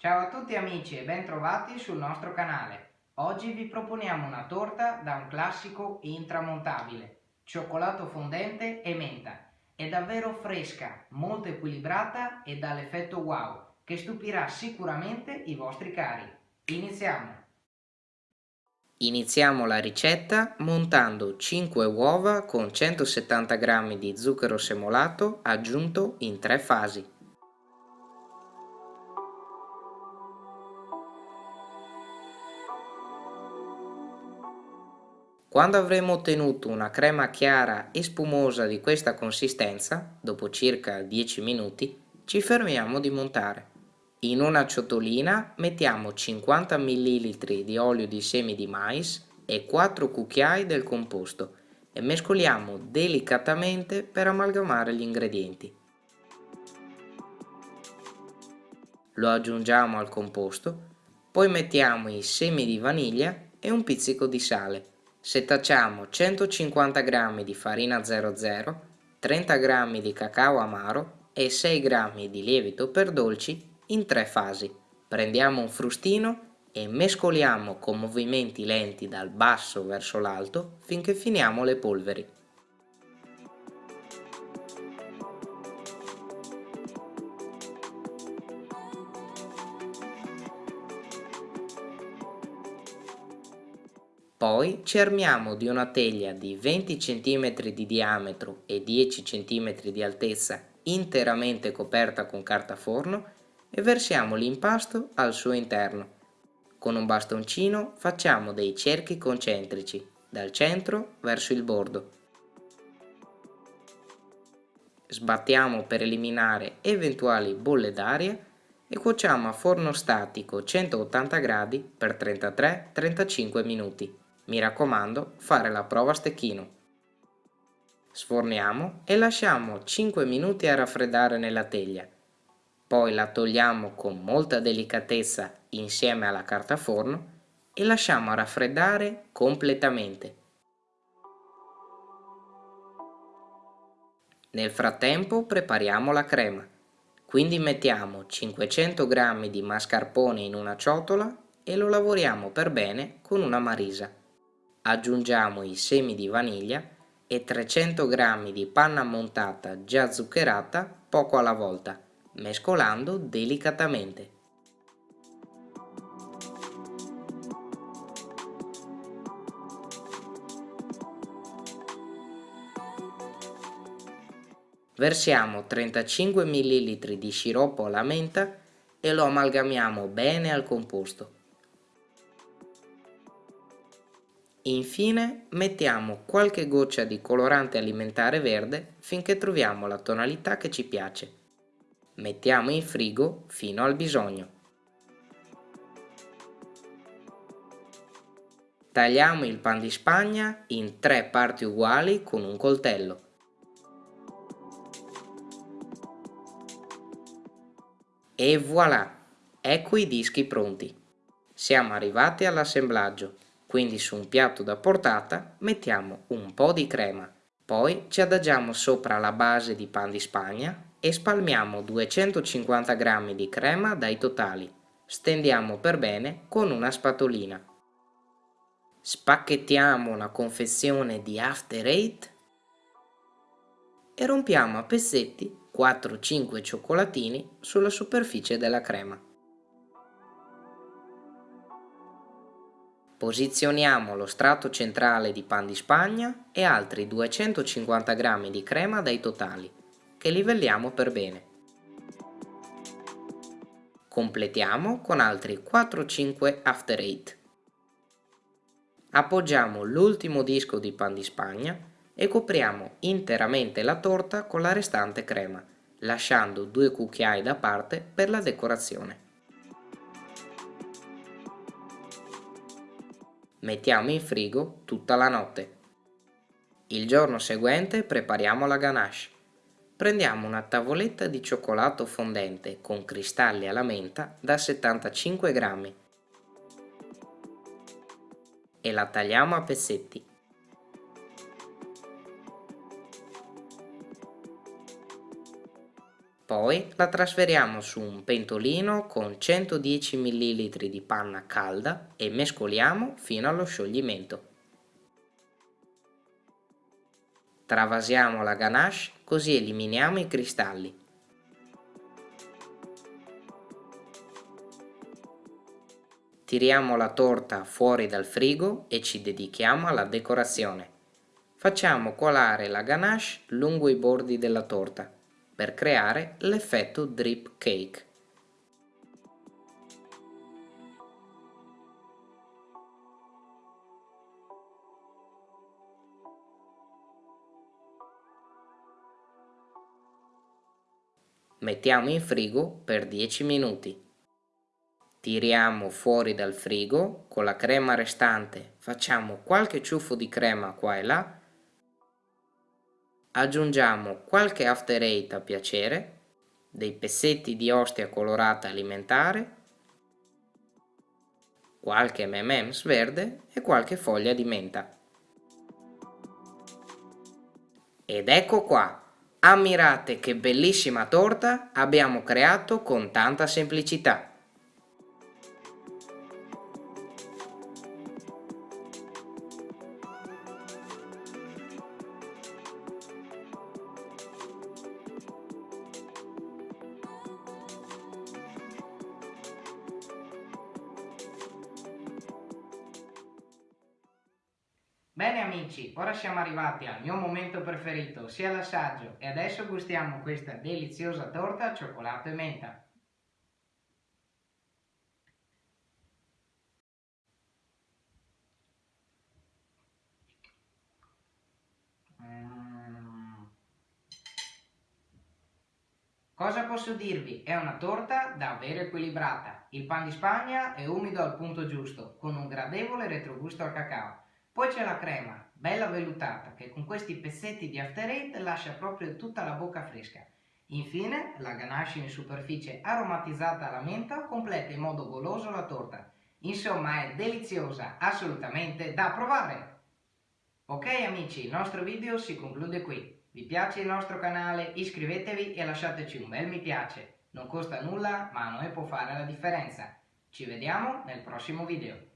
Ciao a tutti amici e ben trovati sul nostro canale. Oggi vi proponiamo una torta da un classico intramontabile, cioccolato fondente e menta. È davvero fresca, molto equilibrata e dall'effetto wow, che stupirà sicuramente i vostri cari. Iniziamo! Iniziamo la ricetta montando 5 uova con 170 g di zucchero semolato aggiunto in tre fasi. Quando avremo ottenuto una crema chiara e spumosa di questa consistenza, dopo circa 10 minuti, ci fermiamo di montare. In una ciotolina mettiamo 50 ml di olio di semi di mais e 4 cucchiai del composto e mescoliamo delicatamente per amalgamare gli ingredienti. Lo aggiungiamo al composto, poi mettiamo i semi di vaniglia e un pizzico di sale. Setacciamo 150 g di farina 00, 30 g di cacao amaro e 6 g di lievito per dolci in tre fasi. Prendiamo un frustino e mescoliamo con movimenti lenti dal basso verso l'alto finché finiamo le polveri. Poi cermiamo di una teglia di 20 cm di diametro e 10 cm di altezza interamente coperta con carta forno e versiamo l'impasto al suo interno. Con un bastoncino facciamo dei cerchi concentrici dal centro verso il bordo. Sbattiamo per eliminare eventuali bolle d'aria e cuociamo a forno statico 180 gradi per 33-35 minuti. Mi raccomando, fare la prova a stecchino. Sforniamo e lasciamo 5 minuti a raffreddare nella teglia poi la togliamo con molta delicatezza insieme alla carta forno e lasciamo raffreddare completamente. Nel frattempo prepariamo la crema, quindi mettiamo 500 g di mascarpone in una ciotola e lo lavoriamo per bene con una marisa. Aggiungiamo i semi di vaniglia e 300 g di panna montata già zuccherata poco alla volta mescolando delicatamente. Versiamo 35 ml di sciroppo alla menta e lo amalgamiamo bene al composto. Infine mettiamo qualche goccia di colorante alimentare verde finché troviamo la tonalità che ci piace. Mettiamo in frigo fino al bisogno. Tagliamo il pan di spagna in tre parti uguali con un coltello. E voilà! Ecco i dischi pronti. Siamo arrivati all'assemblaggio, quindi su un piatto da portata mettiamo un po' di crema. Poi ci adagiamo sopra la base di pan di spagna e spalmiamo 250 g di crema dai totali. Stendiamo per bene con una spatolina. Spacchettiamo una confezione di After Eight e rompiamo a pezzetti 4-5 cioccolatini sulla superficie della crema. Posizioniamo lo strato centrale di pan di spagna e altri 250 g di crema dai totali che livelliamo per bene. Completiamo con altri 4-5 after eight. Appoggiamo l'ultimo disco di pan di spagna e copriamo interamente la torta con la restante crema, lasciando due cucchiai da parte per la decorazione. Mettiamo in frigo tutta la notte. Il giorno seguente prepariamo la ganache. Prendiamo una tavoletta di cioccolato fondente con cristalli alla menta da 75 grammi e la tagliamo a pezzetti. Poi la trasferiamo su un pentolino con 110 ml di panna calda e mescoliamo fino allo scioglimento. Travasiamo la ganache così eliminiamo i cristalli. Tiriamo la torta fuori dal frigo e ci dedichiamo alla decorazione. Facciamo colare la ganache lungo i bordi della torta per creare l'effetto drip cake. Mettiamo in frigo per 10 minuti. Tiriamo fuori dal frigo, con la crema restante facciamo qualche ciuffo di crema qua e là aggiungiamo qualche after eight a piacere, dei pezzetti di ostia colorata alimentare, qualche M&M's verde e qualche foglia di menta. Ed ecco qua, ammirate che bellissima torta abbiamo creato con tanta semplicità. Bene amici, ora siamo arrivati al mio momento preferito, sia l'assaggio, e adesso gustiamo questa deliziosa torta al cioccolato e menta. Mm. Cosa posso dirvi? È una torta davvero equilibrata. Il pan di Spagna è umido al punto giusto, con un gradevole retrogusto al cacao. Poi c'è la crema, bella vellutata, che con questi pezzetti di after eight lascia proprio tutta la bocca fresca. Infine, la ganache in superficie aromatizzata alla menta completa in modo goloso la torta. Insomma, è deliziosa, assolutamente da provare! Ok amici, il nostro video si conclude qui. Vi piace il nostro canale? Iscrivetevi e lasciateci un bel mi piace. Non costa nulla, ma a noi può fare la differenza. Ci vediamo nel prossimo video.